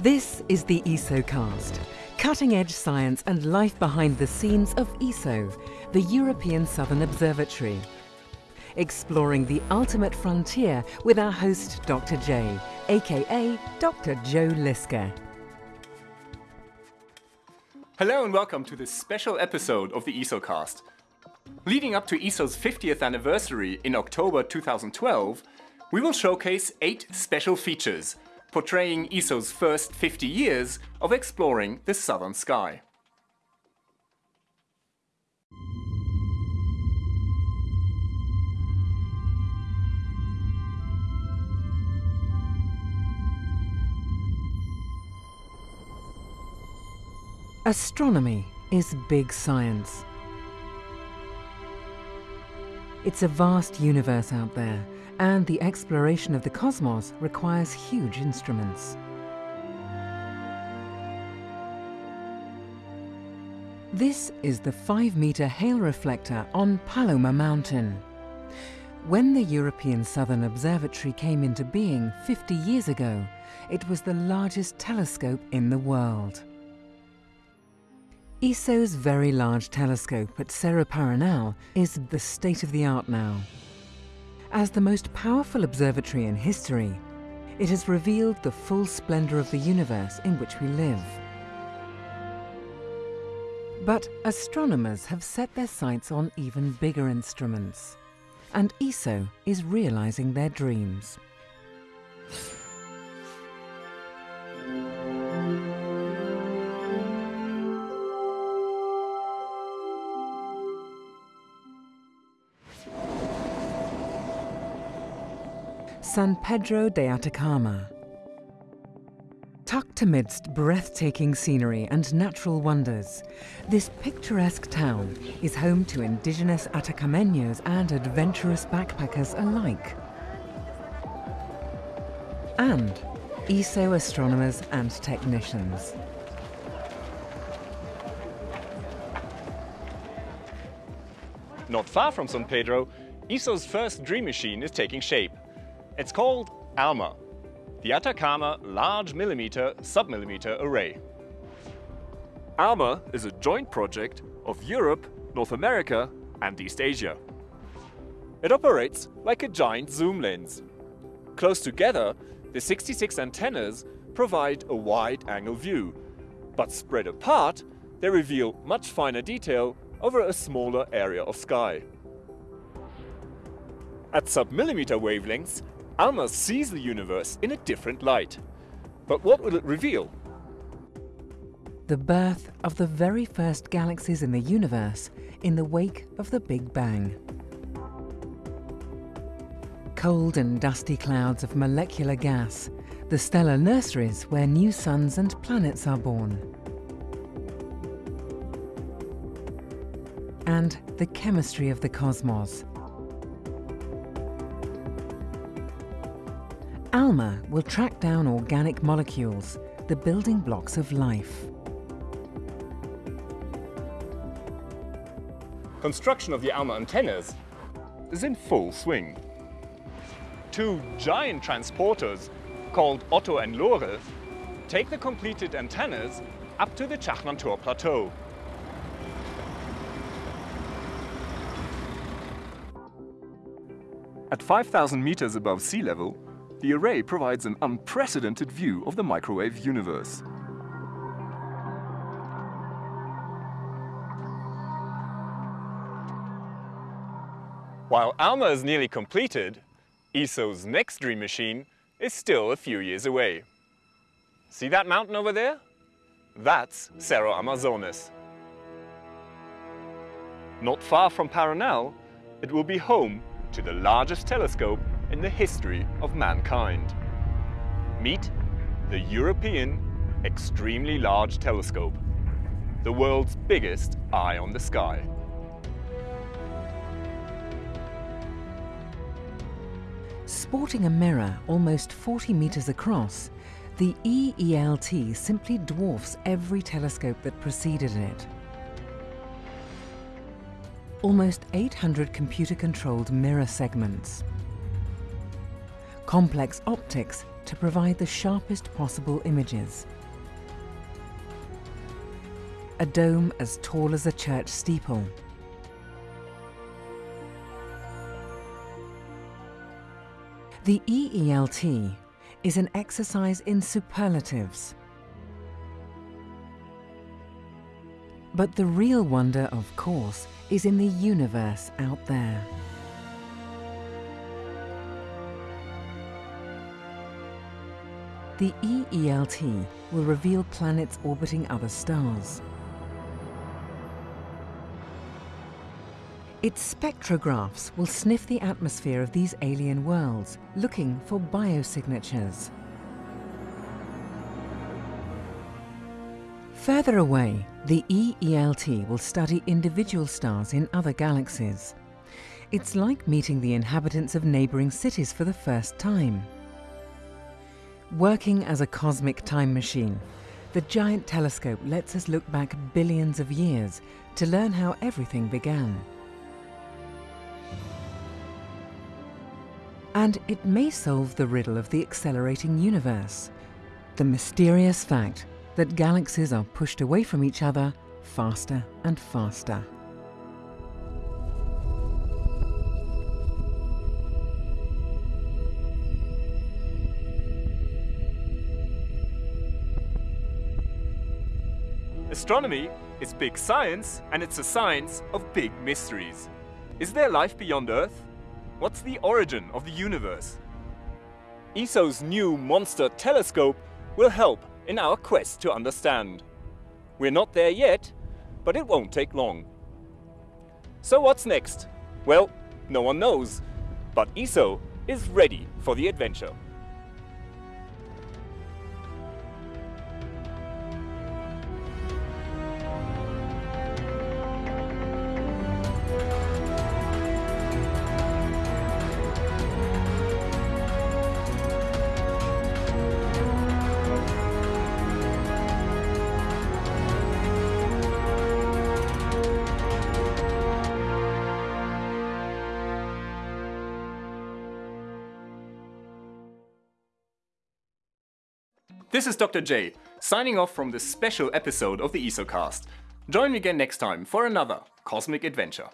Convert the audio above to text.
This is the ESOcast, cutting-edge science and life behind the scenes of ESO, the European Southern Observatory. Exploring the ultimate frontier with our host Dr. J, aka Dr. Joe Liske. Hello and welcome to this special episode of the ESOcast. Leading up to ESO's 50th anniversary in October 2012, we will showcase eight special features portraying ESO's first 50 years of exploring the southern sky. Astronomy is big science. It's a vast universe out there, and the exploration of the cosmos requires huge instruments. This is the 5-metre Hale reflector on Palomar Mountain. When the European Southern Observatory came into being 50 years ago, it was the largest telescope in the world. ESO's Very Large Telescope at Cerro Paranal is the state-of-the-art now. As the most powerful observatory in history, it has revealed the full splendour of the universe in which we live. But astronomers have set their sights on even bigger instruments, and ESO is realising their dreams. San Pedro de Atacama. Tucked amidst breathtaking scenery and natural wonders, this picturesque town is home to indigenous Atacameños and adventurous backpackers alike. And ESO astronomers and technicians. Not far from San Pedro, ESO's first dream machine is taking shape. It's called ALMA, the Atacama Large Millimeter Submillimeter Array. ALMA is a joint project of Europe, North America and East Asia. It operates like a giant zoom lens. Close together, the 66 antennas provide a wide-angle view, but spread apart, they reveal much finer detail over a smaller area of sky. At submillimeter wavelengths, ALMA sees the universe in a different light. But what will it reveal? The birth of the very first galaxies in the universe in the wake of the Big Bang. Cold and dusty clouds of molecular gas, the stellar nurseries where new suns and planets are born. And the chemistry of the cosmos, ALMA will track down organic molecules, the building blocks of life. Construction of the ALMA antennas is in full swing. Two giant transporters, called Otto and Lore, take the completed antennas up to the Chajnantor Plateau. At 5,000 meters above sea level, the array provides an unprecedented view of the microwave universe. While ALMA is nearly completed, ESO's next dream machine is still a few years away. See that mountain over there? That's Cerro Armazones. Not far from Paranal, it will be home to the largest telescope in the history of mankind. Meet the European Extremely Large Telescope, the world's biggest eye on the sky. Sporting a mirror almost 40 metres across, the EELT simply dwarfs every telescope that preceded it. Almost 800 computer-controlled mirror segments, complex optics to provide the sharpest possible images. A dome as tall as a church steeple. The EELT is an exercise in superlatives. But the real wonder, of course, is in the universe out there. The EELT will reveal planets orbiting other stars. Its spectrographs will sniff the atmosphere of these alien worlds, looking for biosignatures. Further away, the EELT will study individual stars in other galaxies. It's like meeting the inhabitants of neighbouring cities for the first time. Working as a cosmic time machine, the giant telescope lets us look back billions of years to learn how everything began. And it may solve the riddle of the accelerating universe, the mysterious fact that galaxies are pushed away from each other faster and faster. Astronomy is big science, and it's a science of big mysteries. Is there life beyond Earth? What's the origin of the universe? ESO's new monster telescope will help in our quest to understand. We're not there yet, but it won't take long. So what's next? Well, no one knows, but ESO is ready for the adventure. This is Dr. J, signing off from this special episode of the ESOcast. Join me again next time for another cosmic adventure.